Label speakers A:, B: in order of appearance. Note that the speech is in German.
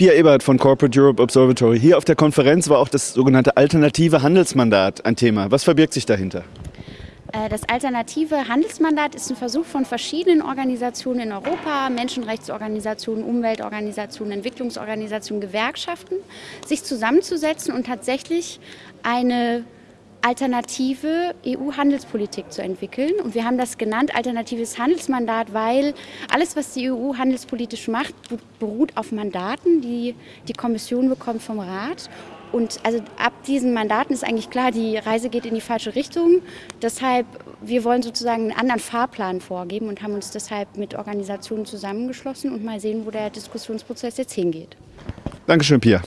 A: Pia Ebert von Corporate Europe Observatory. Hier auf der Konferenz war auch das sogenannte alternative Handelsmandat ein Thema. Was verbirgt sich dahinter?
B: Äh, das alternative Handelsmandat ist ein Versuch von verschiedenen Organisationen in Europa, Menschenrechtsorganisationen, Umweltorganisationen, Entwicklungsorganisationen, Gewerkschaften, sich zusammenzusetzen und tatsächlich eine alternative EU-Handelspolitik zu entwickeln. Und wir haben das genannt alternatives Handelsmandat, weil alles, was die EU handelspolitisch macht, beruht auf Mandaten, die die Kommission bekommt vom Rat. Und also ab diesen Mandaten ist eigentlich klar, die Reise geht in die falsche Richtung. Deshalb, wir wollen sozusagen einen anderen Fahrplan vorgeben und haben uns deshalb mit Organisationen zusammengeschlossen und mal sehen, wo der Diskussionsprozess jetzt hingeht.
A: Dankeschön, Pia.